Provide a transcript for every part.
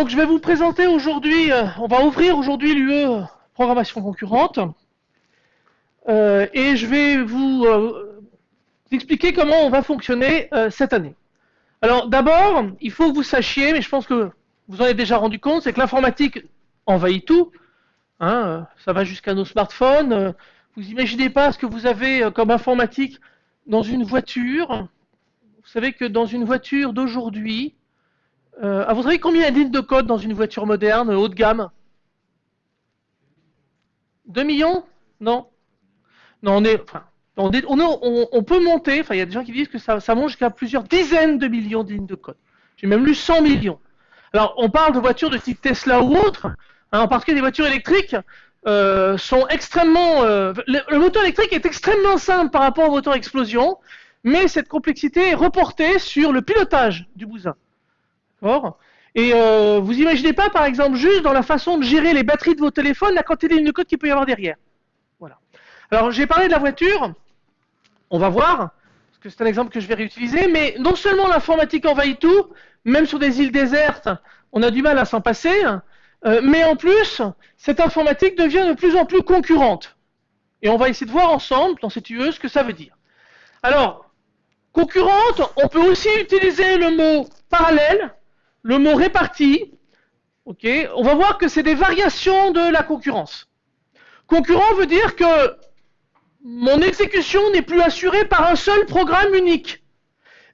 Donc je vais vous présenter aujourd'hui, euh, on va ouvrir aujourd'hui l'UE programmation concurrente. Euh, et je vais vous euh, expliquer comment on va fonctionner cette année. Alors d'abord, il faut que vous sachiez, mais je pense que vous en avez déjà rendu compte, c'est que l'informatique envahit tout. Hein, ça va jusqu'à nos smartphones. Vous imaginez pas ce que vous avez comme informatique dans une voiture. Vous savez que dans une voiture d'aujourd'hui, euh, ah, vous savez combien y a de lignes de code dans une voiture moderne, haut de gamme? 2 millions? Non Non, on est, enfin, on, peut monter, enfin il y a des gens qui disent que ça, ça monte jusqu'à plusieurs dizaines de millions de lignes de code. J'ai même lu 100 millions. Alors on parle de voitures de type Tesla ou autre, hein, en particulier des voitures électriques euh, sont extrêmement... euh, le, le moteur électrique est extrêmement simple par rapport au moteur explosion, mais cette complexité est reportée sur le pilotage du bousin. Et euh, vous imaginez pas, par exemple, juste dans la façon de gérer les batteries de vos téléphones, la quantité de code qu'il peut y avoir derrière. Voilà. Alors, j'ai parlé de la voiture. On va voir, parce que c'est un exemple que je vais réutiliser, mais non seulement l'informatique envahit tout, même sur des îles désertes, on a du mal à s'en passer, euh, mais en plus, cette informatique devient de plus en plus concurrente. Et on va essayer de voir ensemble, dans cette UE, ce que ça veut dire. Alors, concurrente, on peut aussi utiliser le mot parallèle, le mot réparti. On va voir que c'est des variations de la concurrence. Concurrent veut dire que mon exécution n'est plus assurée par un seul programme unique,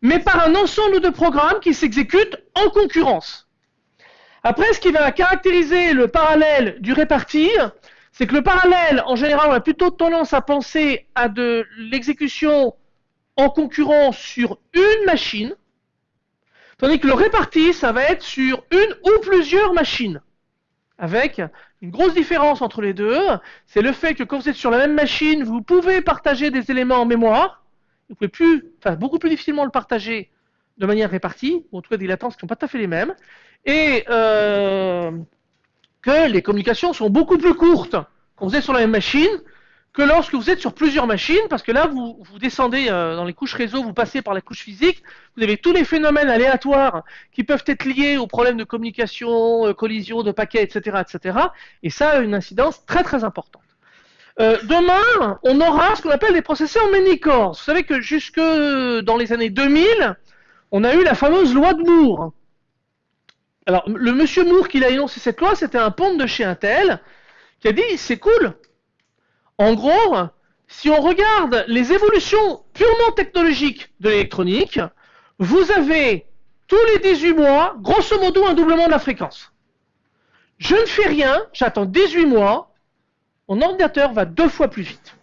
mais par un ensemble de programmes qui s'exécutent en concurrence. Après, ce qui va caractériser le parallèle du réparti, c'est que le parallèle, en général, on a plutôt tendance à penser à de l'exécution en concurrence sur une machine, tandis que le réparti, ça va être sur une ou plusieurs machines. Avec une grosse différence entre les deux, c'est le fait que quand vous êtes sur la même machine, vous pouvez partager des éléments en mémoire, vous pouvez plus, enfin beaucoup plus difficilement le partager de manière répartie, ou en tout cas des latences qui ne sont pas tout à fait les mêmes, et euh, que les communications sont beaucoup plus courtes quand vous êtes sur la même machine que lorsque vous êtes sur plusieurs machines, parce que là, vous, vous descendez euh, dans les couches réseau, vous passez par la couche physique, vous avez tous les phénomènes aléatoires qui peuvent être liés aux problèmes de communication, euh, collision de paquets, etc., etc. Et ça a une incidence très très importante. Euh, demain, on aura ce qu'on appelle des processeurs many-cores. Vous savez que jusque dans les années 2000, on a eu la fameuse loi de Moore. Alors, le monsieur Moore qui a énoncé cette loi, c'était un ponte de chez Intel qui a dit c'est cool. En gros, si on regarde les évolutions purement technologiques de l'électronique, vous avez tous les 18 mois, grosso modo, un doublement de la fréquence. Je ne fais rien, j'attends 18 mois, mon ordinateur va deux fois plus vite.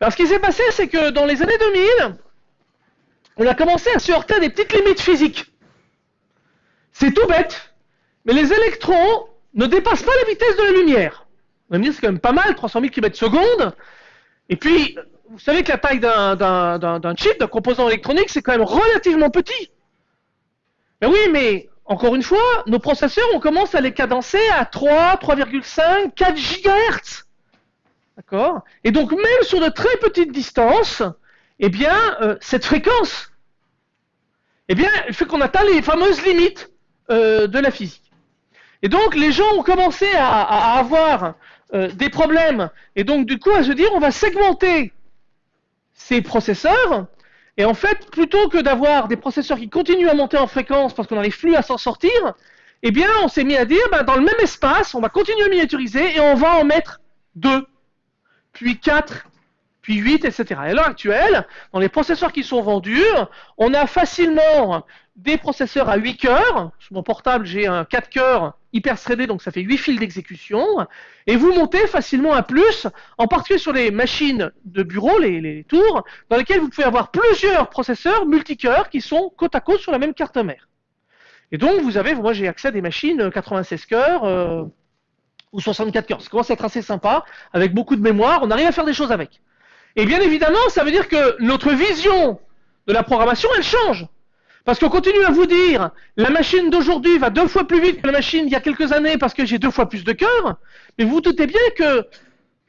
Alors ce qui s'est passé, c'est que dans les années 2000, on a commencé à se heurter à des petites limites physiques. C'est tout bête, mais les électrons ne dépassent pas la vitesse de la lumière. On va me dire c'est quand même pas mal, 300 000 km secondes. Et puis, vous savez que la taille d'un- chip, d'un composant électronique, c'est quand même relativement petit. Mais oui, mais encore une fois, nos processeurs, on commence à les cadencer à 3, 3,5, 4 GHz. D'accord? Et donc, même sur de très petites distances, eh bien, euh, cette fréquence, eh bien, fait qu'on atteint les fameuses limites euh, de la physique. Et donc, les gens ont commencé à avoir euh, des problèmes, et donc, du coup, à se dire, on va segmenter ces processeurs, et en fait, plutôt que d'avoir des processeurs qui continuent à monter en fréquence parce qu'on n'arrive plus à s'en sortir, eh bien, on s'est mis à dire, ben, dans le même espace, on va continuer à miniaturiser et on va en mettre deux, puis quatre, puis 8, etc. Et à l'heure actuelle, dans les processeurs qui sont vendus, on a facilement des processeurs à 8 cœurs. Sur mon portable, j'ai un 4 cœurs hyper threadé, donc ça fait 8 fils d'exécution. Et vous montez facilement à plus, en particulier sur les machines de bureau, les, tours, dans lesquelles vous pouvez avoir plusieurs processeurs multicœurs qui sont côte à côte sur la même carte mère. Et donc, vous avez, moi j'ai accès à des machines 96 cœurs euh, ou 64 cœurs. Ça commence à être assez sympa, avec beaucoup de mémoire, on arrive à faire des choses avec. Et bien évidemment, ça veut dire que notre vision de la programmation, elle change. Parce qu'on continue à vous dire, la machine d'aujourd'hui va deux fois plus vite que la machine d'il y a quelques années parce que j'ai deux fois plus de cœurs. Mais vous vous doutez bien que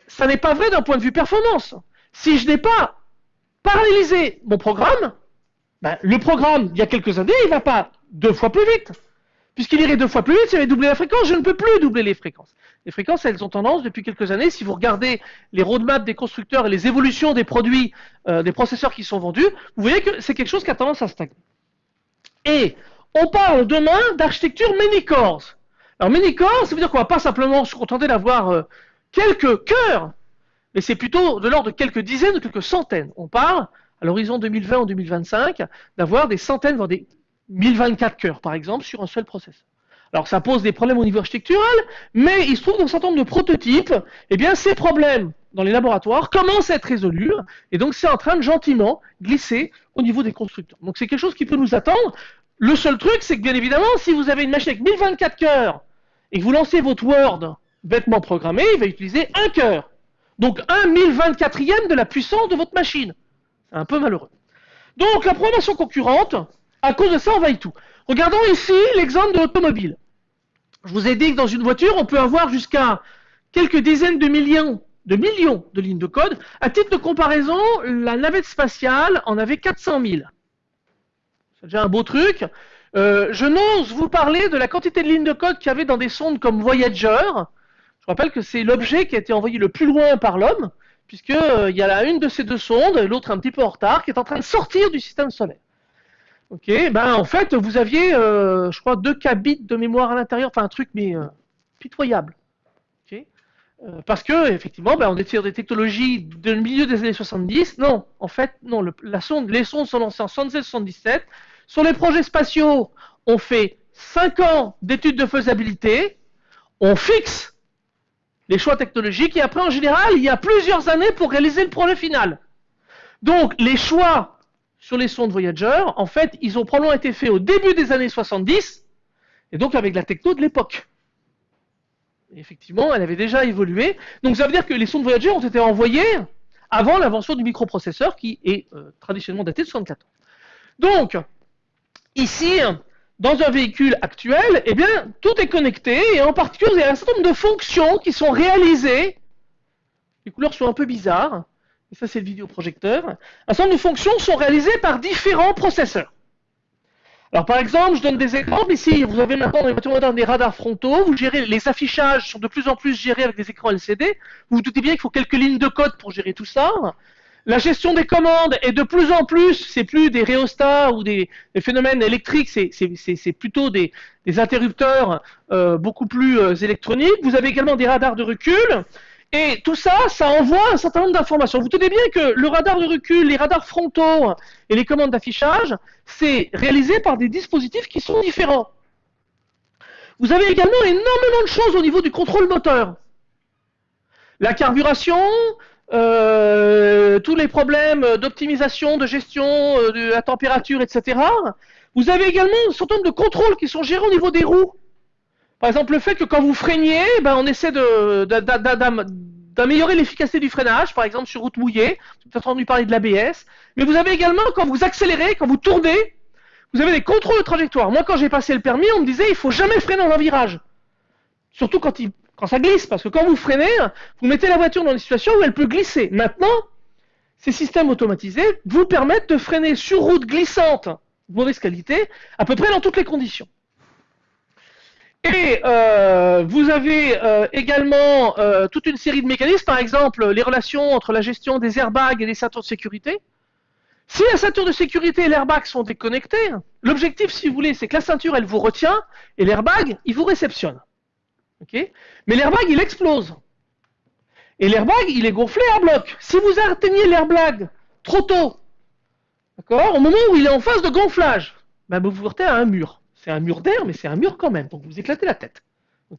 ça n'est pas vrai d'un point de vue performance. Si je n'ai pas parallélisé mon programme, ben, le programme d'il y a quelques années, il va pas deux fois plus vite. Puisqu'il irait deux fois plus vite, si j'avais doublé la fréquence, je ne peux plus doubler les fréquences. Les fréquences, elles ont tendance depuis quelques années, si vous regardez les roadmaps des constructeurs et les évolutions des produits, euh, des processeurs qui sont vendus, vous voyez que c'est quelque chose qui a tendance à stagner. Et on parle demain d'architecture many cores. Alors many cores, ça veut dire qu'on va pas simplement se contenter d'avoir euh, quelques cœurs, mais c'est plutôt de l'ordre de quelques dizaines ou quelques centaines. On parle, à l'horizon 2020 ou 2025, d'avoir des centaines, voire des 1024 cœurs, par exemple, sur un seul processeur. Alors ça pose des problèmes au niveau architectural, mais il se trouve dans un certain nombre de prototypes, eh bien ces problèmes dans les laboratoires commencent à être résolus, et donc c'est en train de gentiment glisser au niveau des constructeurs. Donc c'est quelque chose qui peut nous attendre. Le seul truc, c'est que bien évidemment, si vous avez une machine avec 1024 cœurs, et que vous lancez votre Word bêtement programmé, il va utiliser un cœur. Donc un 1024e de la puissance de votre machine. C'est un peu malheureux. Donc la programmation concurrente, à cause de ça, vaille tout. Regardons ici l'exemple de l'automobile. Je vous ai dit que dans une voiture, on peut avoir jusqu'à quelques dizaines de millions de lignes de code. À titre de comparaison, la navette spatiale en avait 400 000. C'est déjà un beau truc. Euh, je n'ose vous parler de la quantité de lignes de code qu'il y avait dans des sondes comme Voyager. Je rappelle que c'est l'objet qui a été envoyé le plus loin par l'homme, puisqu'il euh, y a la une de ces deux sondes, l'autre un petit peu en retard, qui est en train de sortir du système solaire. Ok, ben en fait, vous aviez, euh, je crois, 2 kbits de mémoire à l'intérieur, enfin un truc mais euh, pitoyable. Ok, euh, parce que effectivement, ben, on était sur des technologies du milieu des années 70. Non, en fait, non. la sonde, les sondes sont lancées en 76-77. Sur les projets spatiaux, on fait 5 ans d'études de faisabilité, on fixe les choix technologiques et après, en général, il y a plusieurs années pour réaliser le projet final. Donc, les choix sur les sondes Voyager, en fait, ils ont probablement été faits au début des années 70, et donc avec la techno de l'époque. Effectivement, elle avait déjà évolué. Donc ça veut dire que les sondes Voyager ont été envoyées avant l'invention du microprocesseur qui est euh, traditionnellement daté de 64 ans. Donc, ici, dans un véhicule actuel, eh bien, tout est connecté, et en particulier, il y a un certain nombre de fonctions qui sont réalisées. Les couleurs sont un peu bizarres et ça c'est le vidéoprojecteur, un certain nombre de fonctions sont réalisées par différents processeurs. Alors par exemple, je donne des exemples. Ici, vous avez maintenant des radars frontaux. Vous gérez les affichages sont de plus en plus gérés avec des écrans LCD. Vous vous doutez bien qu'il faut quelques lignes de code pour gérer tout ça. La gestion des commandes est de plus en plus, c'est plus des rhéostats ou des, phénomènes électriques, c'est plutôt des, interrupteurs euh, beaucoup plus euh, électroniques. Vous avez également des radars de recul. Et tout ça, ça envoie un certain nombre d'informations. Vous tenez bien que le radar de recul, les radars frontaux et les commandes d'affichage, c'est réalisé par des dispositifs qui sont différents. Vous avez également énormément de choses au niveau du contrôle moteur. La carburation, euh, tous les problèmes d'optimisation, de gestion euh, de la température, etc. Vous avez également un certain nombre de contrôles qui sont gérés au niveau des roues. Par exemple, le fait que quand vous freiniez, ben, on essaie d'améliorer l'efficacité du freinage, par exemple sur route mouillée, vous avez entendu parler de l'ABS, mais vous avez également, quand vous accélérez, quand vous tournez, vous avez des contrôles de trajectoire. Moi, quand j'ai passé le permis, on me disait, il faut jamais freiner dans un virage. Surtout quand, quand ça glisse, parce que quand vous freinez, vous mettez la voiture dans une situation où elle peut glisser. Maintenant, ces systèmes automatisés vous permettent de freiner sur route glissante mauvaise qualité, à peu près dans toutes les conditions. Et euh, vous avez euh, également euh, toute une série de mécanismes, par exemple les relations entre la gestion des airbags et des ceintures de sécurité. Si la ceinture de sécurité et l'airbag sont déconnectés, l'objectif, si vous voulez, c'est que la ceinture, elle vous retient et l'airbag, il vous réceptionne. Mais l'airbag, il explose. Et l'airbag, il est gonflé à bloc. Si vous atteignez l'airbag trop tôt, au moment où il est en phase de gonflage, ben vous vous heurtez à un mur. C'est un mur d'air, mais c'est un mur quand même. Donc vous éclatez la tête.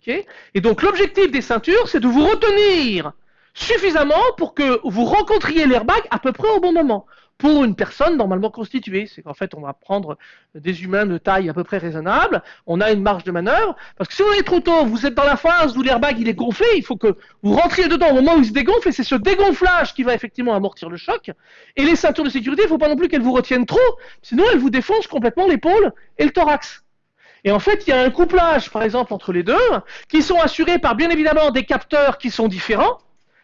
Et donc l'objectif des ceintures, c'est de vous retenir suffisamment pour que vous rencontriez l'airbag à peu près au bon moment. Pour une personne normalement constituée, c'est qu'en fait on va prendre des humains de taille à peu près raisonnable, on a une marge de manœuvre, parce que si vous allez trop tôt, vous êtes dans la phase où l'airbag il est gonflé, il faut que vous rentriez dedans au moment où il se dégonfle, et c'est ce dégonflage qui va effectivement amortir le choc. Et les ceintures de sécurité, il ne faut pas non plus qu'elles vous retiennent trop, sinon elles vous défoncent complètement l'épaule et le thorax. Et en fait, il y a un couplage, par exemple, entre les deux, qui sont assurés par bien évidemment des capteurs qui sont différents.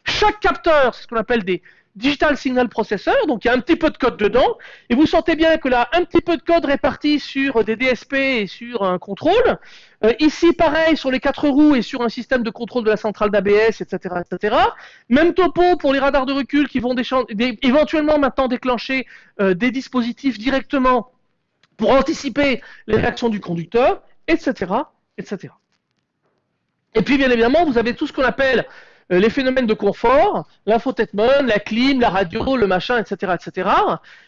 Chaque capteur, c'est ce qu'on appelle des Digital Signal Processor, donc il y a un petit peu de code dedans, et vous sentez bien que là, un petit peu de code réparti sur des DSP et sur un contrôle. Euh, ici, pareil, sur les quatre roues et sur un système de contrôle de la centrale d'ABS, etc., etc. Même topo pour les radars de recul qui vont éventuellement maintenant déclencher euh, des dispositifs directement pour anticiper les réactions du conducteur, etc., etc. Et puis, bien évidemment, vous avez tout ce qu'on appelle euh, les phénomènes de confort, l'infotainment, la clim, la radio, le machin, etc., etc.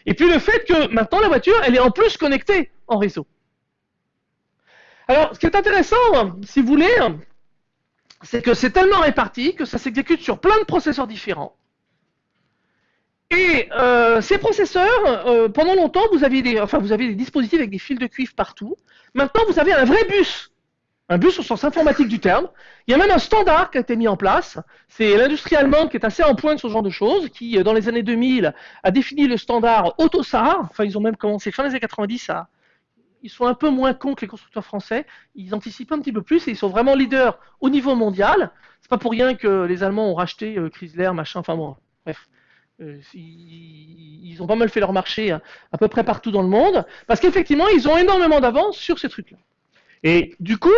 Et puis le fait que maintenant la voiture, elle est en plus connectée en réseau. Alors, ce qui est intéressant, si vous voulez, c'est que c'est tellement réparti que ça s'exécute sur plein de processeurs différents. Et euh, ces processeurs, euh, pendant longtemps, vous aviez des, enfin, vous aviez des dispositifs avec des fils de cuivre partout. Maintenant, vous avez un vrai bus un bus au sens informatique du terme. Il y a même un standard qui a été mis en place. C'est l'industrie allemande qui est assez en pointe sur ce genre de choses, qui, euh, dans les années 2000, a défini le standard AutoSAR. Enfin, ils ont même commencé fin des années 90 à. Ils sont un peu moins cons que les constructeurs français. Ils anticipent un petit peu plus et ils sont vraiment leaders au niveau mondial. C'est pas pour rien que les Allemands ont racheté Chrysler, machin. Enfin bon, bref. Euh, ils ont pas mal fait leur marché à, à peu près partout dans le monde, parce qu'effectivement, ils ont énormément d'avance sur ces trucs-là. Et du coup,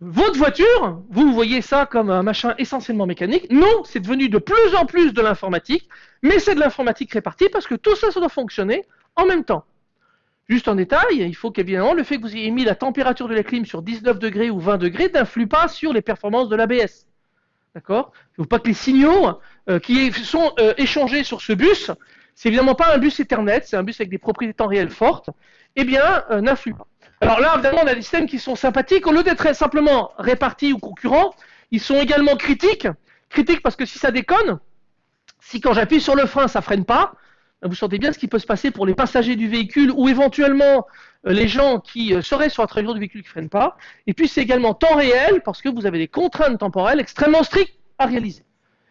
votre voiture, vous voyez ça comme un machin essentiellement mécanique. Non, c'est devenu de plus en plus de l'informatique, mais c'est de l'informatique répartie parce que tout ça, ça doit fonctionner en même temps. Juste en détail, il faut qu'évidemment le fait que vous ayez mis la température de la clim sur 19 degrés ou 20 degrés n'influe pas sur les performances de l'ABS. D'accord? Il ne faut pas que les signaux euh, qui sont euh, échangés sur ce bus, c'est évidemment pas un bus Ethernet, c'est un bus avec des propriétés temps réel fortes, eh bien, euh, n'influe pas. Alors là, évidemment, on a des systèmes qui sont sympathiques. Au lieu d'être simplement répartis ou concurrents, ils sont également critiques. Critiques parce que si ça déconne, si quand j'appuie sur le frein, ça freine pas, vous sentez bien ce qui peut se passer pour les passagers du véhicule ou éventuellement euh, les gens qui euh, seraient sur la trajectoire du véhicule qui ne freinent pas. Et puis c'est également temps réel parce que vous avez des contraintes temporelles extrêmement strictes à réaliser.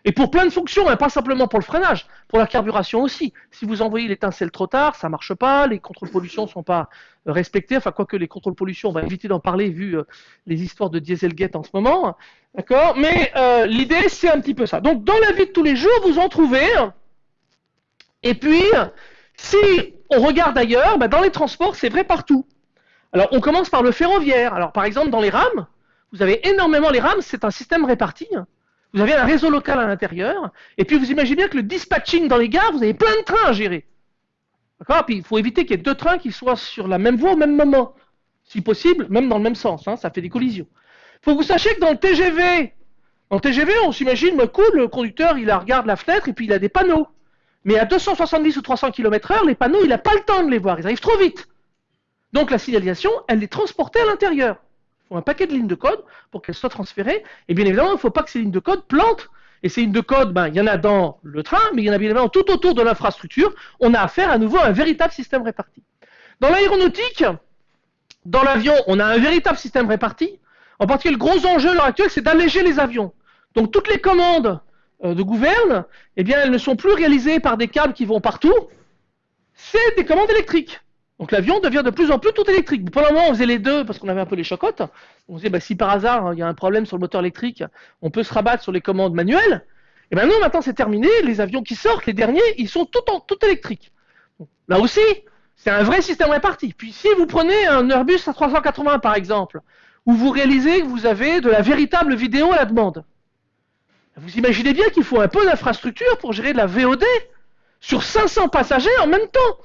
Et pour plein de fonctions, hein, pas simplement pour le freinage, pour la carburation aussi. Si vous envoyez l'étincelle trop tard, ça marche pas, les contrôles pollution ne sont pas euh, respectés, enfin quoique les contrôles pollution, on va éviter d'en parler vu les histoires de Dieselgate en ce moment. D'accord? Mais l'idée, c'est un petit peu ça. Donc dans la vie de tous les jours, vous en trouvez. Et puis, si on regarde ailleurs, bah, dans les transports, c'est vrai partout. Alors on commence par le ferroviaire. Alors par exemple, dans les rames, vous avez énormément les rames, c'est un système réparti. Vous avez un réseau local à l'intérieur, et puis vous imaginez bien que le dispatching dans les gares, vous avez plein de trains à gérer. D'accord? Puis il faut éviter qu'il y ait deux trains qui soient sur la même voie au même moment. Si possible, même dans le même sens, hein, ça fait des collisions. Il faut que vous sachiez que dans le TGV, TGV, on s'imagine, bah, cool, le conducteur, il regarde la fenêtre et puis il a des panneaux. Mais à 270 ou 300 km h les panneaux, il n'a pas le temps de les voir, ils arrivent trop vite. Donc la signalisation, elle est transportée à l'intérieur faut un paquet de lignes de code pour qu'elles soient transférées. Et bien évidemment, il ne faut pas que ces lignes de code plantent. Et ces lignes de code, ben, il y en a dans le train, mais il y en a bien évidemment tout autour de l'infrastructure. On a affaire à nouveau à un véritable système réparti. Dans l'aéronautique, dans l'avion, on a un véritable système réparti. En particulier, le gros enjeu à l'heure actuelle, c'est d'alléger les avions. Donc toutes les commandes de gouverne, eh bien, elles ne sont plus réalisées par des câbles qui vont partout. C'est des commandes électriques. Donc l'avion devient de plus en plus tout électrique. Pour le moment, on faisait les deux parce qu'on avait un peu les chocottes. On disait, bah, si par hasard il y a un problème sur le moteur électrique, on peut se rabattre sur les commandes manuelles. Et ben non, maintenant c'est terminé. Les avions qui sortent, les derniers, ils sont tout électriques. là aussi, c'est un vrai système réparti. Puis si vous prenez un Airbus A380 par exemple, où vous réalisez que vous avez de la véritable vidéo à la demande, vous imaginez bien qu'il faut un peu d'infrastructure pour gérer de la VOD sur 500 passagers en même temps.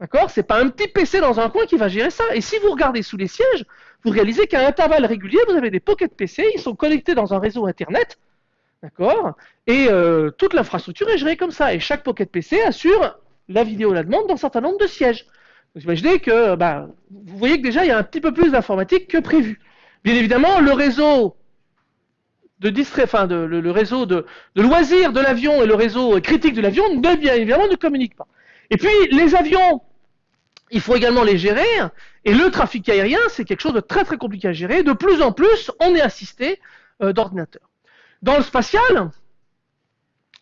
D'accord? C'est pas un petit PC dans un coin qui va gérer ça. Et si vous regardez sous les sièges, vous réalisez qu'à intervalles réguliers, vous avez des pockets PC, ils sont connectés dans un réseau Internet. D'accord? Et euh, toute l'infrastructure est gérée comme ça. Et chaque pocket PC assure la vidéo la demande dans un certain nombre de sièges. Vous imaginez que bah, vous voyez que déjà il y a un petit peu plus d'informatique que prévu. Bien évidemment, le réseau de distrait, le, réseau de, de loisirs de l'avion et le réseau critique de l'avion, bien évidemment, ne communiquent pas. Et puis, les avions, il faut également les gérer. Et le trafic aérien, c'est quelque chose de très très compliqué à gérer. De plus en plus, on est assisté euh, d'ordinateurs. Dans le spatial,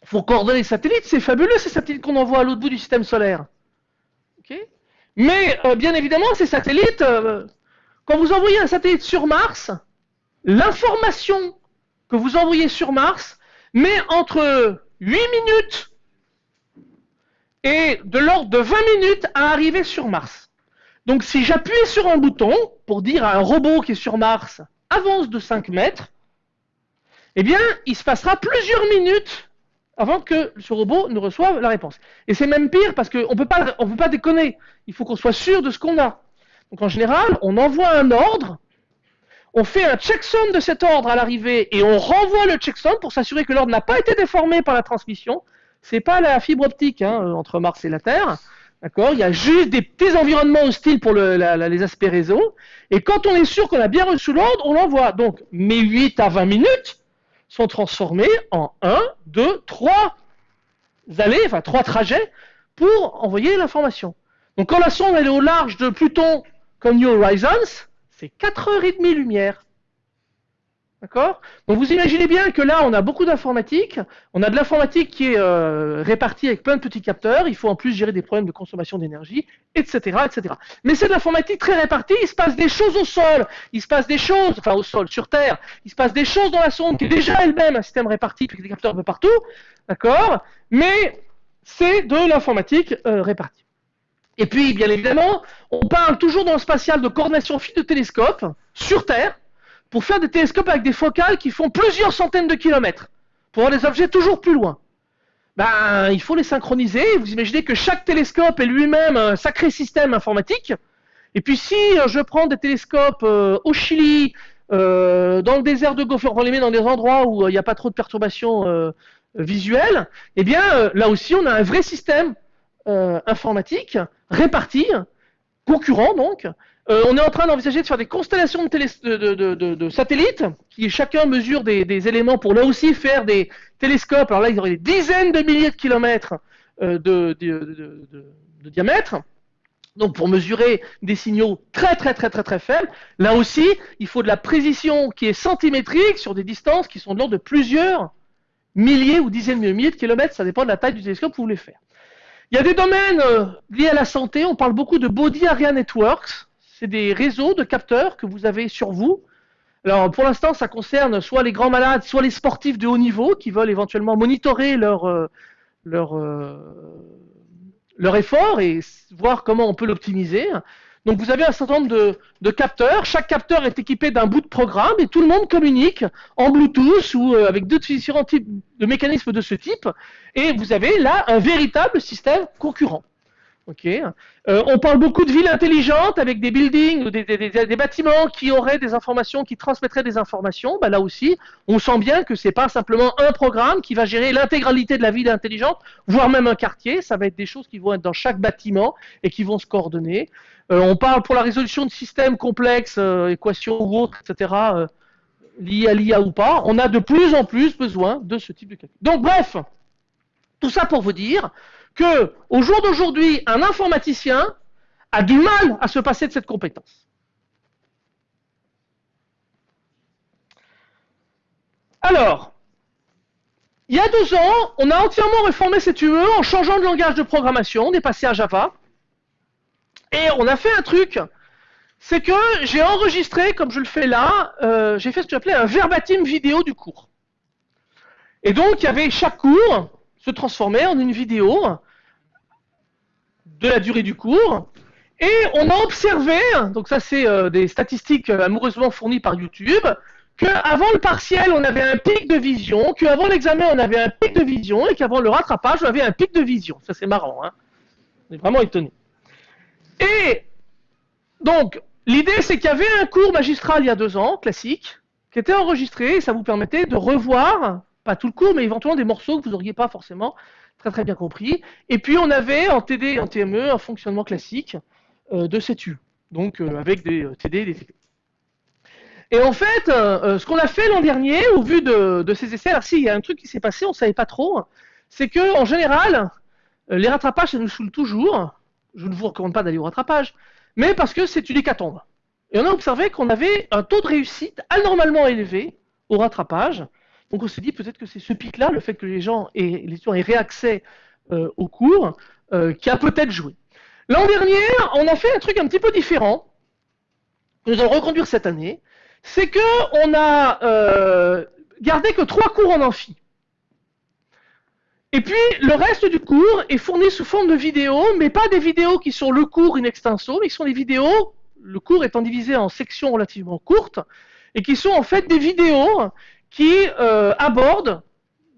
il faut coordonner les satellites. C'est fabuleux ces satellites qu'on envoie à l'autre bout du système solaire. Mais euh, bien évidemment, ces satellites, euh, quand vous envoyez un satellite sur Mars, l'information que vous envoyez sur Mars met entre 8 minutes et de l'ordre de 20 minutes à arriver sur Mars. Donc si j'appuie sur un bouton pour dire à un robot qui est sur Mars avance de 5 mètres, eh bien il se passera plusieurs minutes avant que ce robot ne reçoive la réponse. Et c'est même pire parce qu'on ne peut pas déconner. Il faut qu'on soit sûr de ce qu'on a. Donc en général, on envoie un ordre, on fait un checksum de cet ordre à l'arrivée et on renvoie le checksum pour s'assurer que l'ordre n'a pas été déformé par la transmission. C'est pas la fibre optique hein, euh, entre Mars et la Terre. D'accord? Il y a juste des petits environnements hostiles pour les aspects réseau. Et quand on est sûr qu'on a bien reçu l'ordre, on l'envoie. Donc mes 8 à 20 minutes sont transformés en 1, 2, 3 allées, enfin 3 trajets pour envoyer l'information. Donc quand la sonde est au large de Pluton comme New Horizons, c'est 4h30 lumière. D'accord? Donc vous imaginez bien que là, on a beaucoup d'informatique. On a de l'informatique qui est euh, répartie avec plein de petits capteurs. Il faut en plus gérer des problèmes de consommation d'énergie, etc., etc. Mais c'est de l'informatique très répartie. Il se passe des choses au sol. Il se passe des choses, enfin au sol, sur Terre. Il se passe des choses dans la sonde qui est déjà elle-même un système réparti avec des capteurs un peu partout. D'accord? Mais c'est de l'informatique euh, répartie. Et puis, bien évidemment, on parle toujours dans le spatial de coordination fine de télescopes sur Terre pour faire des télescopes avec des focales qui font plusieurs centaines de kilomètres, pour voir des objets toujours plus loin. Ben, il faut les synchroniser. Vous imaginez que chaque télescope est lui-même un sacré système informatique. Et puis si euh, je prends des télescopes euh, au Chili, euh, dans le désert de Gopher, on les met dans des endroits où il n'y a pas trop de perturbations visuelles, eh bien là aussi on a un vrai système informatique réparti, concurrent donc, euh, on est en train d'envisager de faire des constellations de, satellites qui chacun mesure des, éléments pour là aussi faire des télescopes. Alors là, il y des dizaines de milliers de kilomètres euh, de, diamètre. Donc pour mesurer des signaux très très très très très faibles, là aussi, il faut de la précision qui est centimétrique sur des distances qui sont de l'ordre de plusieurs milliers ou dizaines de milliers de kilomètres. Ça dépend de la taille du télescope que vous voulez faire. Il y a des domaines euh, liés à la santé. On parle beaucoup de Body Area Networks c'est des réseaux de capteurs que vous avez sur vous. Alors pour l'instant, ça concerne soit les grands malades, soit les sportifs de haut niveau qui veulent éventuellement monitorer leur, euh, euh, leur effort et voir comment on peut l'optimiser. Donc vous avez un certain nombre de, capteurs. Chaque capteur est équipé d'un bout de programme et tout le monde communique en Bluetooth ou euh, avec d'autres différents types de mécanismes de ce type. Et vous avez là un véritable système concurrent. Euh, on parle beaucoup de villes intelligentes avec des buildings ou des, bâtiments qui auraient des informations, qui transmettraient des informations. Bah, là aussi, on sent bien que c'est pas simplement un programme qui va gérer l'intégralité de la ville intelligente, voire même un quartier. Ça va être des choses qui vont être dans chaque bâtiment et qui vont se coordonner. Euh, on parle pour la résolution de systèmes complexes, euh, équations ou autres, etc. liés à l'IA ou pas. On a de plus en plus besoin de ce type de calcul. Donc bref, tout ça pour vous dire que, au jour d'aujourd'hui, un informaticien a du mal à se passer de cette compétence. Alors, il y a deux ans, on a entièrement réformé cette UE en changeant de langage de programmation, on est passé à Java, et on a fait un truc, c'est que j'ai enregistré, comme je le fais là, euh, j'ai fait ce que j'appelais un verbatim vidéo du cours. Et donc, il y avait chaque cours, se transformer en une vidéo de la durée du cours. Et on a observé, donc ça c'est euh, des statistiques euh, amoureusement fournies par YouTube, qu'avant le partiel on avait un pic de vision, qu'avant l'examen on avait un pic de vision, et qu'avant le rattrapage on avait un pic de vision. Ça c'est marrant, hein on est vraiment étonné. Et donc l'idée c'est qu'il y avait un cours magistral il y a deux ans, classique, qui était enregistré, et ça vous permettait de revoir pas tout le cours, mais éventuellement des morceaux que vous n'auriez pas forcément très très bien compris. Et puis on avait en TD en TME un fonctionnement classique euh, de CETU, donc euh, avec des euh, TD et des TP. Et en fait, ce qu'on a fait l'an dernier, au vu de, ces essais, alors si, il y a un truc qui s'est passé, on ne savait pas trop, c'est que en général, les rattrapages, ça nous saoule toujours. Je ne vous recommande pas d'aller au rattrapage, mais parce que c'est une hécatombe. Et on a observé qu'on avait un taux de réussite anormalement élevé au rattrapage, donc on s'est dit peut-être que c'est ce pic-là, le fait que les gens aient, les étudiants aient réaccès euh, au cours, euh, qui a peut-être joué. L'an dernier, on a fait un truc un petit peu différent, que nous allons reconduire cette année, c'est qu'on a euh, gardé que trois cours en amphi. Et puis, le reste du cours est fourni sous forme de vidéos, mais pas des vidéos qui sont le cours in extenso, mais qui sont des vidéos, le cours étant divisé en sections relativement courtes, et qui sont en fait des vidéos qui euh, abordent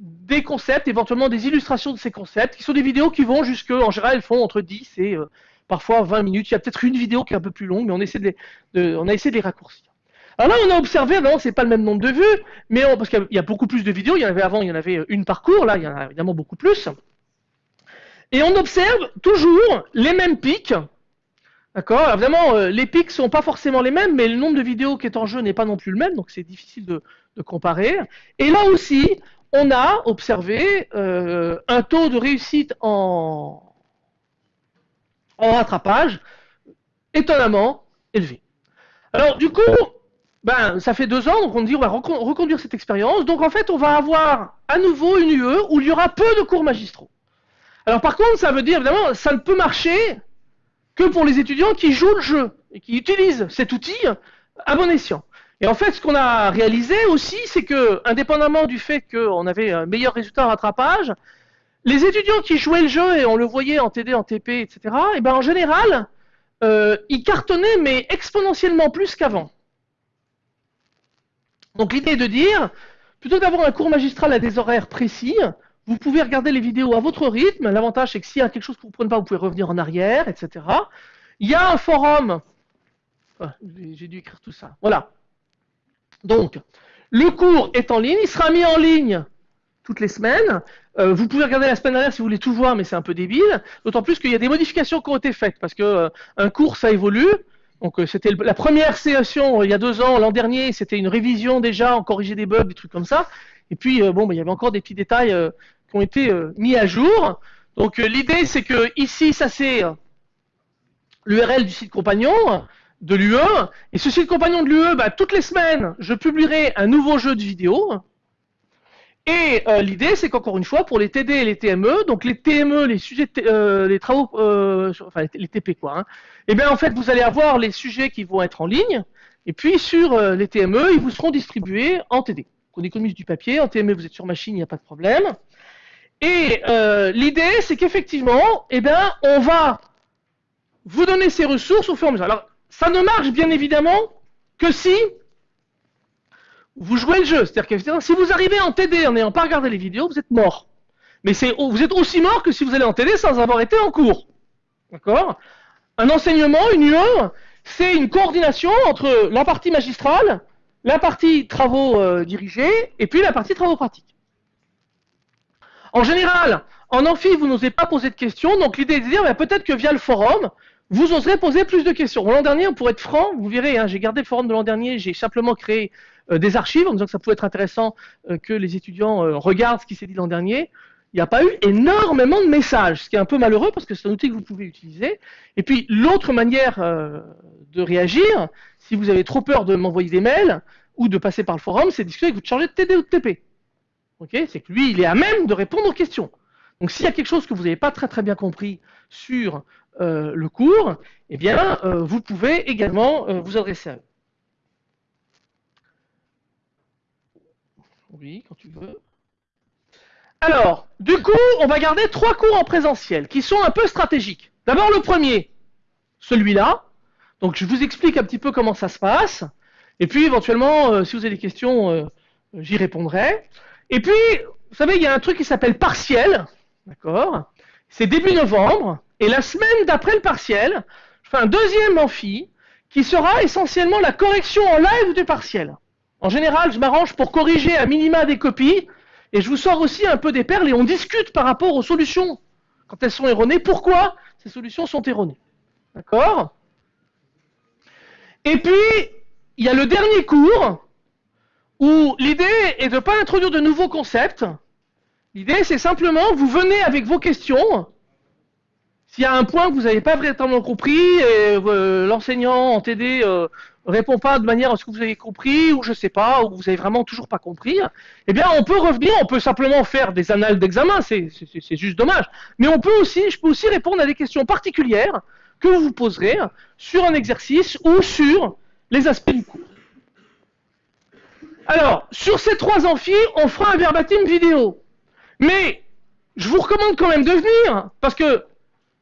des concepts, éventuellement des illustrations de ces concepts, qui sont des vidéos qui vont jusque, en général, elles font entre 10 et euh, parfois 20 minutes. Il y a peut-être une vidéo qui est un peu plus longue, mais on, essaie de on a essayé de les raccourcir. Alors là, on a observé, non, c'est pas le même nombre de vues, mais parce qu'il y a beaucoup plus de vidéos, il y en avait avant, il y en avait une par cours, là, il y en a évidemment beaucoup plus. Et on observe toujours les mêmes pics, D'accord? Évidemment, euh, les pics sont pas forcément les mêmes, mais le nombre de vidéos qui est en jeu n'est pas non plus le même, donc c'est difficile de, comparer. Et là aussi, on a observé euh, un taux de réussite en, en rattrapage étonnamment élevé. Alors du coup, ben, ça fait deux ans, donc on dit on va reconduire cette expérience. Donc en fait, on va avoir à nouveau une UE où il y aura peu de cours magistraux. Alors par contre, ça veut dire évidemment, ça ne peut marcher que pour les étudiants qui jouent le jeu et qui utilisent cet outil à bon escient. Et en fait, ce qu'on a réalisé aussi, c'est que, indépendamment du fait qu'on avait un meilleur résultat en rattrapage, les étudiants qui jouaient le jeu, et on le voyait en TD, en TP, etc., et ben en général, euh, ils cartonnaient, mais exponentiellement plus qu'avant. Donc l'idée est de dire, plutôt d'avoir un cours magistral à des horaires précis, vous pouvez regarder les vidéos à votre rythme. L'avantage, c'est que s'il y a quelque chose que vous ne prenez pas, vous pouvez revenir en arrière, etc. Il y a un forum. Ah, j'ai dû écrire tout ça. Voilà. Donc, le cours est en ligne. Il sera mis en ligne toutes les semaines. Euh, vous pouvez regarder la semaine dernière si vous voulez tout voir, mais c'est un peu débile. D'autant plus qu'il y a des modifications qui ont été faites, parce que euh, cours, ça évolue. Donc euh, c'était la première session il y a deux ans, l'an dernier, c'était une révision déjà, on corrigeait des bugs, des trucs comme ça. Et puis bon, bah, il y avait encore des petits détails qui ont été mis à jour. Donc l'idée c'est que ici ça c'est l'URL du site compagnon de l'UE. Et ce site compagnon de l'UE, bah, toutes les semaines, je publierai un nouveau jeu de vidéo. Et l'idée, c'est qu'encore une fois, pour les TD et les TME, donc les TME, les sujets, les travaux, enfin les TP quoi, hein, et eh bien en fait, vous allez avoir les sujets qui vont être en ligne, et puis sur les TME, ils vous seront distribués en TD. On économise du papier, en TME, vous êtes sur machine, il n'y a pas de problème. Et euh, l'idée, c'est qu'effectivement, eh ben, on va vous donner ces ressources au fur et à mesure. Alors, ça ne marche bien évidemment que si vous jouez le jeu. C'est-à-dire que si vous arrivez en TD en n'ayant pas regardé les vidéos, vous êtes mort. Mais vous êtes aussi mort que si vous allez en TD sans avoir été en cours. D'accord? Un enseignement, une UE, c'est une coordination entre la partie magistrale, la partie travaux euh, dirigés, et puis la partie travaux pratiques. En général, en amphi, vous n'osez pas poser de questions, donc l'idée est de dire bah, peut-être que via le forum, vous oserez poser plus de questions. L'an dernier, pour être franc, vous verrez, hein, j'ai gardé le forum de l'an dernier, j'ai simplement créé euh, des archives en disant que ça pouvait être intéressant euh, que les étudiants euh, regardent ce qui s'est dit l'an dernier. Il n'y a pas eu énormément de messages, ce qui est un peu malheureux parce que c'est un outil que vous pouvez utiliser. Et puis l'autre manière de réagir, si vous avez trop peur de m'envoyer des mails ou de passer par le forum, c'est de discuter avec votre chargé de TD ou de TP c'est que lui, il est à même de répondre aux questions. Donc s'il y a quelque chose que vous n'avez pas très très bien compris sur euh, le cours, eh bien, euh, vous pouvez également euh, vous adresser à eux. Oui, quand tu veux. Alors, du coup, on va garder trois cours en présentiel qui sont un peu stratégiques. D'abord le premier, celui-là. Donc je vous explique un petit peu comment ça se passe. Et puis éventuellement, si vous avez des questions, j'y répondrai. Et puis, vous savez, il y a un truc qui s'appelle partiel, d'accord? C'est début novembre, et la semaine d'après le partiel, je fais un deuxième amphi qui sera essentiellement la correction en live du partiel. En général, je m'arrange pour corriger à minima des copies, et je vous sors aussi un peu des perles, et on discute par rapport aux solutions. Quand elles sont erronées, pourquoi ces solutions sont erronées. D'accord? Et puis, il y a le dernier cours, où l'idée est de ne pas introduire de nouveaux concepts. L'idée, c'est simplement, vous venez avec vos questions. S'il y a un point que vous n'avez pas véritablement compris, et euh, l'enseignant en TD euh, répond pas de manière à ce que vous avez compris, ou je sais pas, ou vous avez vraiment toujours pas compris, eh bien, on peut revenir, on peut simplement faire des annales d'examen, c'est juste dommage. Mais on peut aussi, je peux aussi répondre à des questions particulières que vous vous poserez sur un exercice ou sur les aspects du cours. Alors, sur ces trois amphis, on fera un verbatim vidéo. Mais, je vous recommande quand même de venir, parce que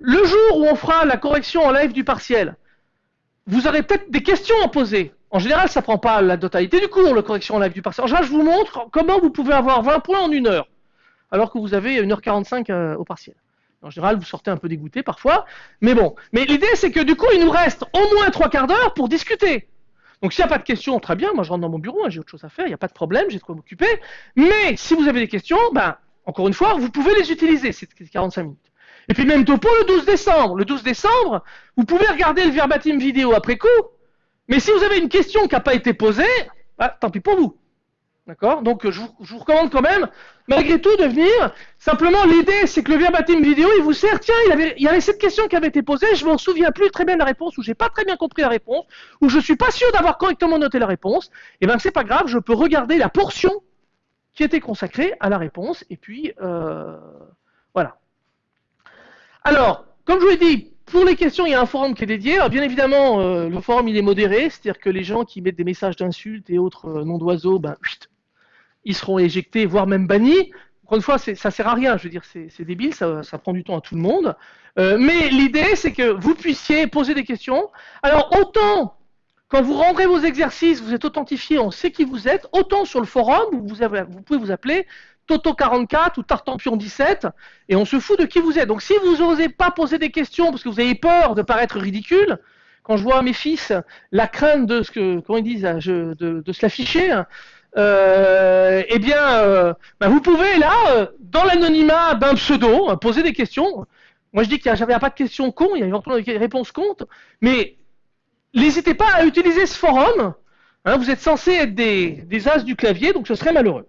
le jour où on fera la correction en live du partiel, vous aurez peut-être des questions à poser. En général, ça prend pas la totalité du cours, la correction en live du partiel. En général, je vous montre comment vous pouvez avoir 20 points en une heure, alors que vous avez 1h45 euh, au partiel. En général, vous sortez un peu dégoûté parfois, mais bon. Mais l'idée, c'est que du coup, il nous reste au moins trois quarts d'heure pour discuter. Donc s'il n'y a pas de questions, très bien, moi je rentre dans mon bureau, hein, j'ai autre chose à faire, il n'y a pas de problème, j'ai de quoi m'occuper. Mais si vous avez des questions, ben, encore une fois, vous pouvez les utiliser, ces 45 minutes. Et puis même pour le 12 décembre. Le 12 décembre, vous pouvez regarder le verbatim vidéo après coup, mais si vous avez une question qui n'a pas été posée, bah, tant pis pour vous. D'accord? Donc je vous, recommande quand même, malgré tout, de venir. Simplement, l'idée, c'est que le verbatim vidéo, il vous sert. Tiens, il, y avait cette question qui avait été posée, je ne m'en souviens plus très bien de la réponse, ou j'ai pas très bien compris la réponse, ou je suis pas sûr d'avoir correctement noté la réponse. Et eh ben c'est pas grave, je peux regarder la portion qui était consacrée à la réponse, et puis euh. Alors, comme je vous l'ai dit, pour les questions, il y a un forum qui est dédié. Alors, bien évidemment, euh, le forum il est modéré, c'est-à-dire que les gens qui mettent des messages d'insultes et autres euh, noms d'oiseaux, ben, ils seront éjectés, voire même bannis. Encore une fois, ça sert à rien, je veux dire, c'est débile, ça, prend du temps à tout le monde. Euh, mais l'idée, c'est que vous puissiez poser des questions. Alors, autant quand vous rendrez vos exercices, vous êtes authentifié, on sait qui vous êtes, autant sur le forum, vous, pouvez vous appeler Toto44 ou Tartampion17, et on se fout de qui vous êtes. Donc si vous n'osez pas poser des questions parce que vous avez peur de paraître ridicule, quand je vois mes fils la crainte de ce que, comment ils disent, de, de se l'afficher, euh, eh bien, euh, bah, vous pouvez là, euh, dans l'anonymat d'un pseudo, poser des questions. Moi, je dis qu'il n'y avait pas de questions con, il y a éventuellement des réponses comptes, mais n'hésitez pas à utiliser ce forum. Hein, vous êtes censé être des, des as du clavier, donc ce serait malheureux.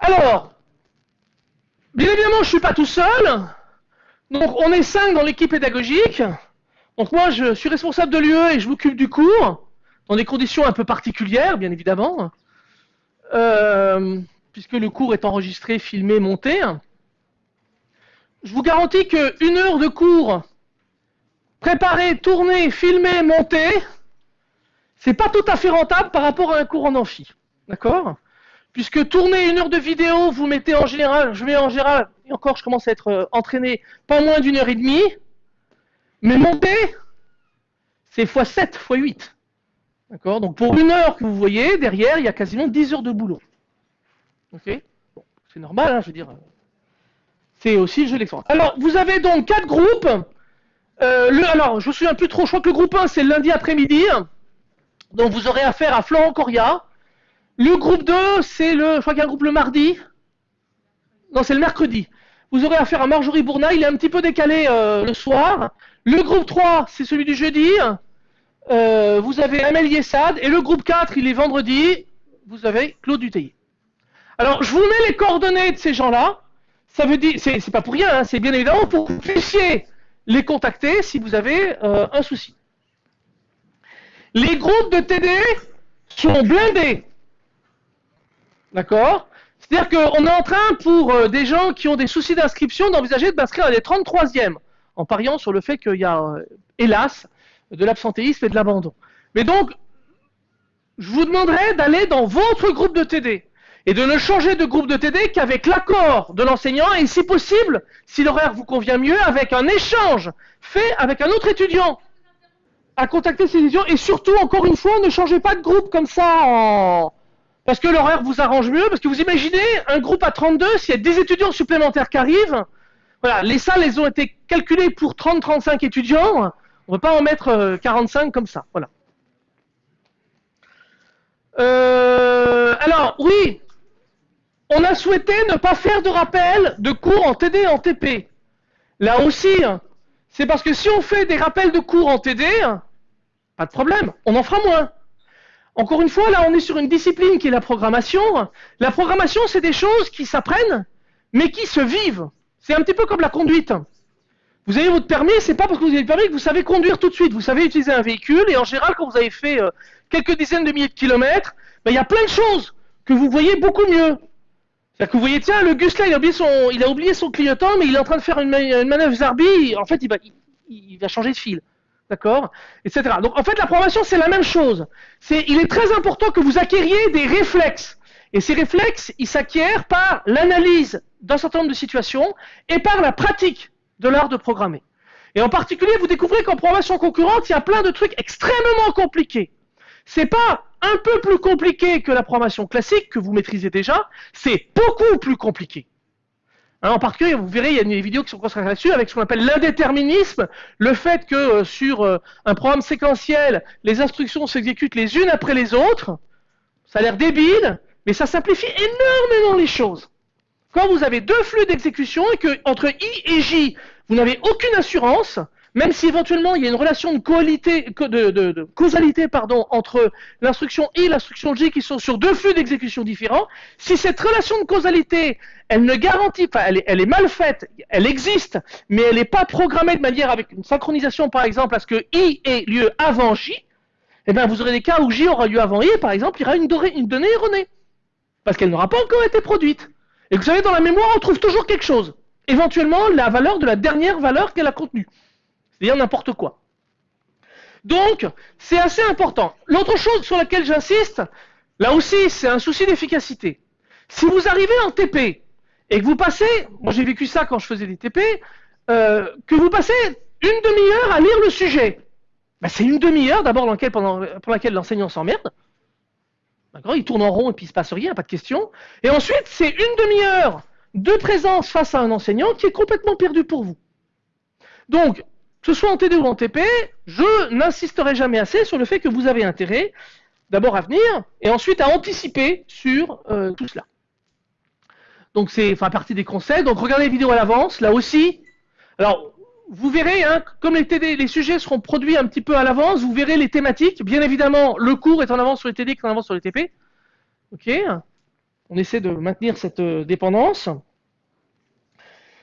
Alors, bien évidemment, je ne suis pas tout seul. Donc, on est cinq dans l'équipe pédagogique. Donc, moi, je suis responsable de l'UE et je m'occupe du cours dans des conditions un peu particulières, bien évidemment, euh, puisque le cours est enregistré, filmé, monté. Je vous garantis qu'une heure de cours préparé, tourné, filmé, monté, c'est pas tout à fait rentable par rapport à un cours en amphi. D'accord? Puisque tourner une heure de vidéo, vous mettez en général, je mets en général, et encore je commence à être euh, entraîné, pas moins d'une heure et demie, mais monter, c'est x7, x8. D'accord? Donc pour une heure que vous voyez, derrière, il y a quasiment 10 heures de boulot. Ok? C'est normal, hein, je veux dire. C'est aussi le jeu d'expérience. Alors, vous avez donc quatre groupes. Euh, alors, je me souviens plus trop, je crois que le groupe 1, c'est lundi après-midi. Donc vous aurez affaire à Florent Coria. Le groupe 2, c'est le. Je crois qu'il y a un groupe le mardi. Non, c'est le mercredi. Vous aurez affaire à Marjorie Bourna, il est un petit peu décalé euh, le soir. Le groupe 3, c'est celui du jeudi. Euh, vous avez Amel Yessad, et le groupe 4, il est vendredi, vous avez Claude Duteillet. Alors, je vous mets les coordonnées de ces gens-là. Ça veut dire, c'est pas pour rien, hein, c'est bien évidemment pour que vous puissiez les contacter si vous avez euh, un souci. Les groupes de TD sont blindés. D'accord C'est-à-dire qu'on est en train, pour euh, des gens qui ont des soucis d'inscription, d'envisager de m'inscrire à des 33e, en pariant sur le fait qu'il y a, hélas, de l'absentéisme et de l'abandon. Mais donc, je vous demanderai d'aller dans votre groupe de TD et de ne changer de groupe de TD qu'avec l'accord de l'enseignant et si possible, si l'horaire vous convient mieux, avec un échange fait avec un autre étudiant à contacter ces étudiants et surtout, encore une fois, ne changez pas de groupe comme ça en... parce que l'horaire vous arrange mieux, parce que vous imaginez un groupe à 32, s'il y a des étudiants supplémentaires qui arrivent, voilà, les salles, elles ont été calculées pour 30-35 étudiants, on ne peut pas en mettre 45 euh, comme ça. Voilà. Euh, alors, oui, on a souhaité ne pas faire de rappel de cours en TD et en TP. Là aussi, c'est parce que si on fait des rappels de cours en TD, pas de problème, on en fera moins. Encore une fois, là, on est sur une discipline qui est la programmation. La programmation, c'est des choses qui s'apprennent, mais qui se vivent. C'est un petit peu comme la conduite. Vous avez votre permis, c'est pas parce que vous avez le permis que vous savez conduire tout de suite. Vous savez utiliser un véhicule, et en général, quand vous avez fait euh, quelques dizaines de milliers de kilomètres, ben, il y a plein de choses que vous voyez beaucoup mieux. C'est-à-dire que vous voyez, tiens, le Gus là, il a oublié son, clignotant, mais il est en train de faire une, manœuvre Zarbi, en fait, il, va changer de fil. D'accord Etc. Donc, en fait, la programmation, c'est la même chose. Il est très important que vous acquériez des réflexes. Et ces réflexes, ils s'acquièrent par l'analyse d'un certain nombre de situations et par la pratique de l'art de programmer. Et en particulier, vous découvrez qu'en programmation concurrente, il y a plein de trucs extrêmement compliqués. C'est pas un peu plus compliqué que la programmation classique que vous maîtrisez déjà, c'est beaucoup plus compliqué. En particulier, vous verrez, il y a des vidéos qui sont consacrées là-dessus avec ce qu'on appelle l'indéterminisme, le fait que euh, sur euh, un programme séquentiel, les instructions s'exécutent les unes après les autres. Ça a l'air débile, mais ça simplifie énormément les choses. Quand vous avez deux flux d'exécution et que entre I et J, vous n'avez aucune assurance, même si éventuellement il y a une relation de, causalité entre l'instruction I et l'instruction J qui sont sur deux flux d'exécution différents, si cette relation de causalité, elle ne garantit pas, elle est, mal faite, elle existe, mais elle n'est pas programmée de manière avec une synchronisation par exemple à ce que I ait lieu avant J, eh bien vous aurez des cas où J aura lieu avant I par exemple il y aura une donnée erronée, parce qu'elle n'aura pas encore été produite. Et vous savez, dans la mémoire, on trouve toujours quelque chose. Éventuellement, la valeur de la dernière valeur qu'elle a contenue. C'est-à-dire n'importe quoi. Donc, c'est assez important. L'autre chose sur laquelle j'insiste, là aussi, c'est un souci d'efficacité. Si vous arrivez en TP et que vous passez, moi j'ai vécu ça quand je faisais des TP, euh, que vous passez une demi-heure à lire le sujet, ben, c'est une demi-heure d'abord pour laquelle l'enseignant s'emmerde. D'accord Il tourne en rond et puis il se passe rien, pas de question. Et ensuite, c'est une demi-heure de présence face à un enseignant qui est complètement perdu pour vous. Donc, que ce soit en TD ou en TP, je n'insisterai jamais assez sur le fait que vous avez intérêt d'abord à venir et ensuite à anticiper sur euh, tout cela. Donc c'est enfin partie des conseils. Donc regardez les vidéos à l'avance. Là aussi, alors vous verrez, hein, comme les, TD, les sujets seront produits un petit peu à l'avance, vous verrez les thématiques. Bien évidemment, le cours est en avance sur les TD, est en avance sur les TP. Ok On essaie de maintenir cette euh, dépendance.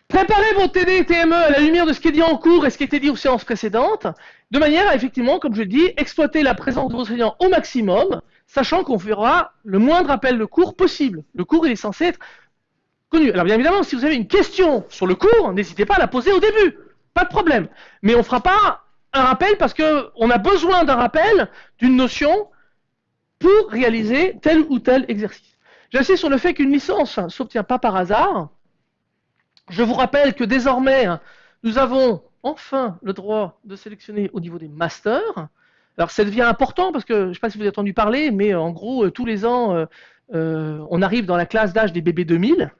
Préparez vos TD et TME à la lumière de ce qui est dit en cours et ce qui été dit aux séances précédentes, de manière à, effectivement, comme je dis, exploiter la présence de vos enseignants au maximum, sachant qu'on fera le moindre appel de cours possible. Le cours, il est censé être connu. Alors, bien évidemment, si vous avez une question sur le cours, n'hésitez pas à la poser au début. Pas de problème. Mais on ne fera pas un rappel parce qu'on a besoin d'un rappel d'une notion pour réaliser tel ou tel exercice. J'insiste sur le fait qu'une licence ne s'obtient pas par hasard. Je vous rappelle que désormais, nous avons enfin le droit de sélectionner au niveau des masters. Alors ça devient important parce que je ne sais pas si vous avez entendu parler, mais en gros, euh, tous les ans, euh, euh, on arrive dans la classe d'âge des bébés 2000.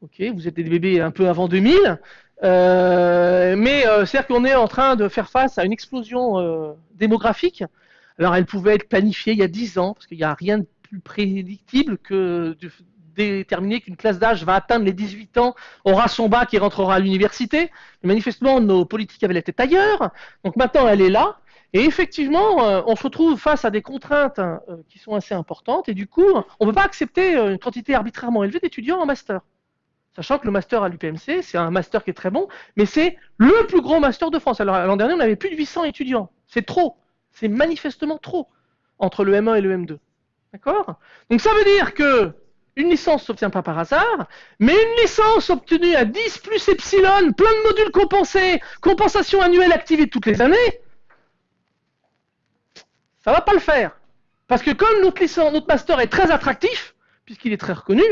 Ok, vous êtes des bébés un peu avant 2000. Euh, mais euh, c'est-à-dire qu'on est en train de faire face à une explosion euh, démographique. Alors elle pouvait être planifiée il y a 10 ans, parce qu'il n'y a rien de plus prédictible que déterminer qu'une classe d'âge va atteindre les 18 ans, aura son bac et rentrera à l'université. Manifestement, nos politiques avaient tête ailleurs. Donc maintenant, elle est là. Et effectivement, on se retrouve face à des contraintes qui sont assez importantes. Et du coup, on ne peut pas accepter une quantité arbitrairement élevée d'étudiants en master. Sachant que le master à l'UPMC, c'est un master qui est très bon, mais c'est le plus gros master de France. Alors l'an dernier, on avait plus de 800 étudiants. C'est trop. C'est manifestement trop entre le M1 et le M2. D'accord? Donc ça veut dire que une licence ne s'obtient pas par hasard, mais une licence obtenue à 10 plus epsilon, plein de modules compensés, compensation annuelle activée toutes les années, ça ne va pas le faire. Parce que comme notre, master est très attractif, puisqu'il est très reconnu,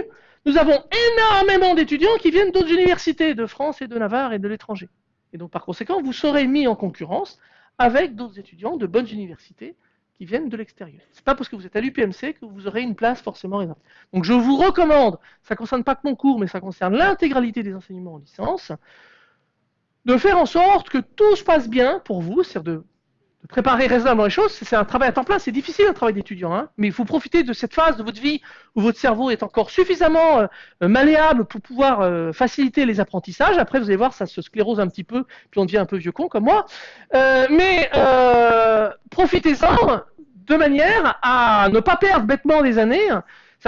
nous avons énormément d'étudiants qui viennent d'autres universités, de France et de Navarre et de l'étranger. Et donc par conséquent, vous serez mis en concurrence avec d'autres étudiants de bonnes universités qui viennent de l'extérieur. Ce n'est pas parce que vous êtes à l'UPMC que vous aurez une place forcément réservée. Donc je vous recommande, ça ne concerne pas que mon cours, mais ça concerne l'intégralité des enseignements en licence, de faire en sorte que tout se passe bien pour vous, c'est-à-dire de de préparer raisonnablement les choses, c'est un travail à temps plein, c'est difficile un travail d'étudiant, hein, mais il faut profiter de cette phase de votre vie où votre cerveau est encore suffisamment euh, malléable pour pouvoir euh, faciliter les apprentissages. Après, vous allez voir, ça se sclérose un petit peu, puis on devient un peu vieux con comme moi. Euh, mais profitez-en de manière à ne pas perdre bêtement des années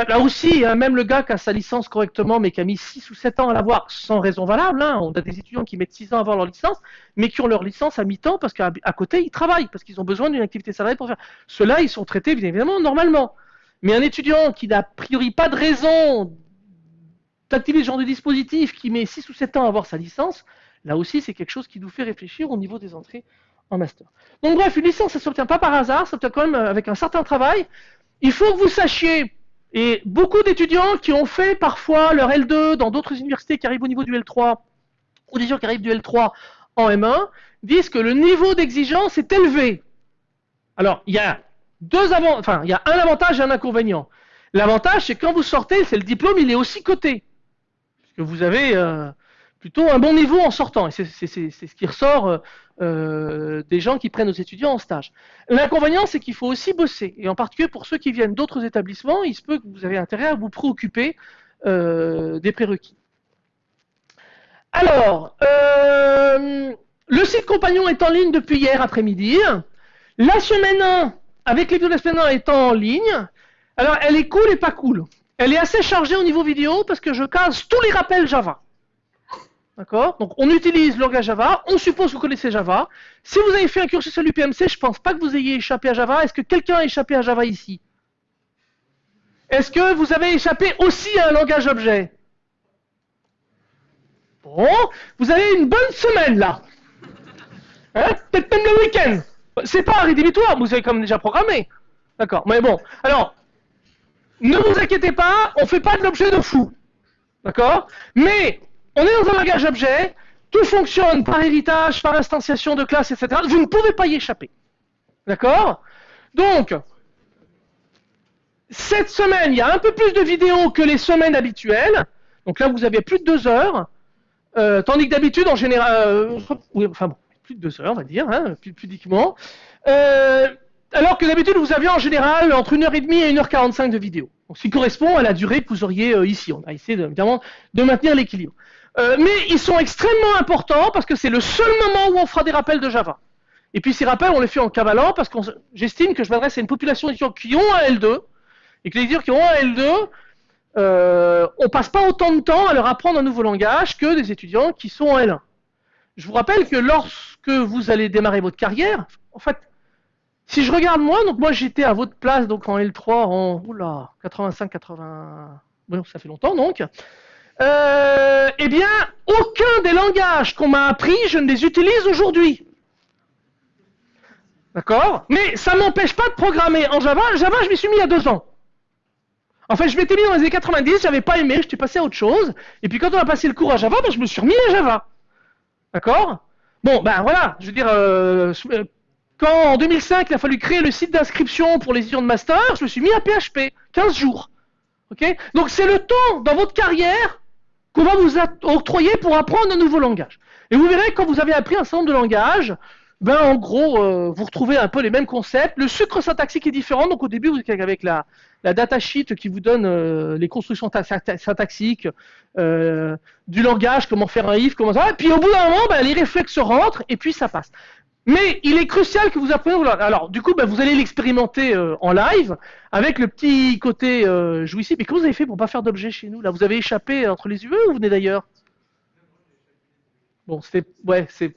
là aussi, hein, même le gars qui a sa licence correctement, mais qui a mis 6 ou 7 ans à l'avoir sans raison valable, hein, on a des étudiants qui mettent 6 ans à avoir leur licence, mais qui ont leur licence à mi-temps parce qu'à côté, ils travaillent, parce qu'ils ont besoin d'une activité salariée pour faire. Ceux-là, ils sont traités, bien évidemment, normalement. Mais un étudiant qui n'a a priori pas de raison d'activer ce genre de dispositif, qui met 6 ou 7 ans à avoir sa licence, là aussi, c'est quelque chose qui nous fait réfléchir au niveau des entrées en master. Donc bref, une licence, ça ne s'obtient pas par hasard, ça s'obtient quand même avec un certain travail. Il faut que vous sachiez Et beaucoup d'étudiants qui ont fait parfois leur L2 dans d'autres universités qui arrivent au niveau du L3, ou des gens qui arrivent du L3 en M1, disent que le niveau d'exigence est élevé. Alors, il y a deux avant... enfin, il y a un avantage et un inconvénient. L'avantage, c'est quand vous sortez, c'est le diplôme, il est aussi coté. Parce que vous avez euh, plutôt un bon niveau en sortant. Et c'est ce qui ressort euh, euh, des gens qui prennent aux étudiants en stage. L'inconvénient, c'est qu'il faut aussi bosser. Et en particulier pour ceux qui viennent d'autres établissements, il se peut que vous avez intérêt à vous préoccuper des prérequis. Alors, le site compagnon est en ligne depuis hier après-midi. La semaine 1, avec les de la semaine 1 étant en ligne, alors elle est cool et pas cool. Elle est assez chargée au niveau vidéo parce que je case tous les rappels Java. D'accord? Donc on utilise le langage Java, on suppose que vous connaissez Java. Si vous avez fait un cursus à l'UPMC, je ne pense pas que vous ayez échappé à Java. Est-ce que quelqu'un a échappé à Java ici? Est-ce que vous avez échappé aussi à un langage objet? Bon, vous avez une bonne semaine là. Hein? Peut-être même le week-end. C'est pas rédhibitoire, vous avez comme déjà programmé. D'accord, mais bon. Alors, ne vous inquiétez pas, on ne fait pas de l'objet de fou. D'accord? Mais on est dans un langage objet, tout fonctionne par héritage, par instantiation de classe, etc. Vous ne pouvez pas y échapper. D'accord? Donc, cette semaine, il y a un peu plus de vidéos que les semaines habituelles. Donc là, vous avez plus de deux heures. Euh, tandis que d'habitude, en général, euh, enfin bon, plus de deux heures, on va dire, hein, pudiquement. Euh, alors que d'habitude, vous aviez en général entre 1h30 et 1h45 de vidéo. Donc, ce qui correspond à la durée que vous auriez euh, ici. On a essayé de, évidemment de maintenir l'équilibre. Euh, mais ils sont extrêmement importants parce que c'est le seul moment où on fera des rappels de Java. Et puis ces rappels, on les fait en cavalant parce que j'estime que je m'adresse à une population d'étudiants qui ont un L2 et que les étudiants qui ont un L2, euh, on passe pas autant de temps à leur apprendre un nouveau langage que des étudiants qui sont en L1. Je vous rappelle que lorsque vous allez démarrer votre carrière, en fait, si je regarde moi, donc moi j'étais à votre place donc en L3 en oula 85 80 bon ça fait longtemps donc. Euh, eh bien, aucun des langages qu'on m'a appris, je ne les utilise aujourd'hui. D'accord? Mais ça m'empêche pas de programmer en Java. Java, je m'y suis mis il y a deux ans. En fait, je m'étais mis dans les années 90, j'avais pas aimé, j'étais passé à autre chose. Et puis quand on a passé le cours à Java, ben, je me suis remis à Java. D'accord? Bon, ben voilà, je veux dire, euh, quand en 2005, il a fallu créer le site d'inscription pour les étudiants de master, je me suis mis à PHP, 15 jours. Donc c'est le temps dans votre carrière qu'on va vous octroyer pour apprendre un nouveau langage. Et vous verrez, quand vous avez appris un certain nombre de langages, ben en gros, euh, vous retrouvez un peu les mêmes concepts. Le sucre syntaxique est différent. Donc au début, vous êtes avec la, la datasheet qui vous donne euh, les constructions syntaxiques euh, du langage, comment faire un if, comment ça. Et puis au bout d'un moment, ben, les réflexes rentrent et puis ça passe. Mais il est crucial que vous appreniez. Alors, du coup, bah, vous allez l'expérimenter euh, en live avec le petit côté euh, jouissif. Mais comment vous avez fait pour pas faire d'objet chez nous Là, vous avez échappé entre les UE ou vous venez d'ailleurs? Bon, c'est ouais, c'est.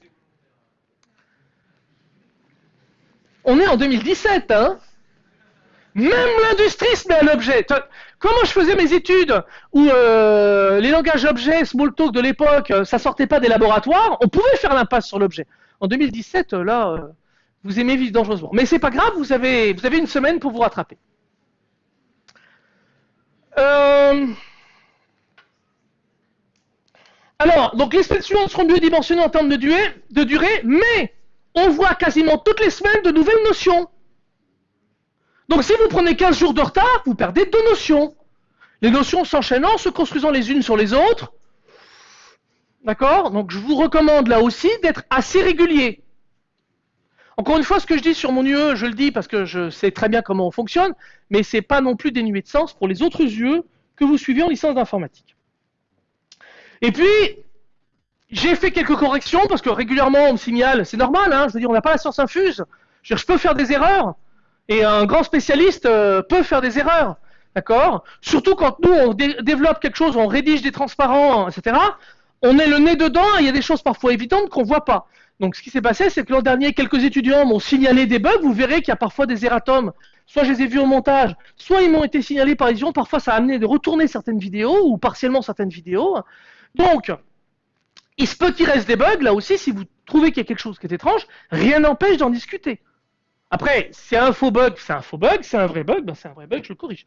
On est en 2017, hein? Même l'industrie se met à l'objet. Comment je faisais mes études où euh, les langages objets, Smalltalk de l'époque, ça sortait pas des laboratoires, on pouvait faire l'impasse sur l'objet. En 2017, euh, là, euh, vous aimez vivre dangereusement. Mais c'est pas grave, vous avez, vous avez une semaine pour vous rattraper. Euh, alors, donc les sessions seront mieux dimensionnées en termes de durée, de durée, mais on voit quasiment toutes les semaines de nouvelles notions. Donc si vous prenez 15 jours de retard, vous perdez deux notions. Les notions s'enchaînant, se construisant les unes sur les autres, D'accord Donc je vous recommande là aussi d'être assez régulier. Encore une fois, ce que je dis sur mon UE, je le dis parce que je sais très bien comment on fonctionne, mais ce n'est pas non plus dénué de sens pour les autres UE que vous suivez en licence d'informatique. Et puis, j'ai fait quelques corrections parce que régulièrement on me signale, c'est normal, hein, je veux dire, on n'a pas la science infuse. Je, peux faire des erreurs et un grand spécialiste euh, peut faire des erreurs. D'accord? Surtout quand nous, on développe quelque chose, on rédige des transparents, etc on est le nez dedans, il y a des choses parfois évidentes qu'on ne voit pas. Donc ce qui s'est passé, c'est que l'an dernier, quelques étudiants m'ont signalé des bugs. Vous verrez qu'il y a parfois des erratums. Soit je les ai vus au montage, soit ils m'ont été signalés par étudiants. Parfois, ça a amené de retourner certaines vidéos ou partiellement certaines vidéos. Donc, il se peut qu'il reste des bugs. Là aussi, si vous trouvez qu'il y a quelque chose qui est étrange, rien n'empêche d'en discuter. Après, c'est un faux bug, c'est un faux bug. C'est un vrai bug, ben c'est un vrai bug, je le corrige.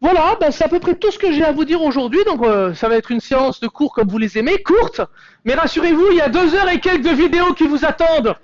Voilà, ben, c'est à peu près tout ce que j'ai à vous dire aujourd'hui. Donc, euh, ça va être une séance de cours comme vous les aimez, courte. Mais rassurez-vous, il y a deux heures et quelques vidéos qui vous attendent.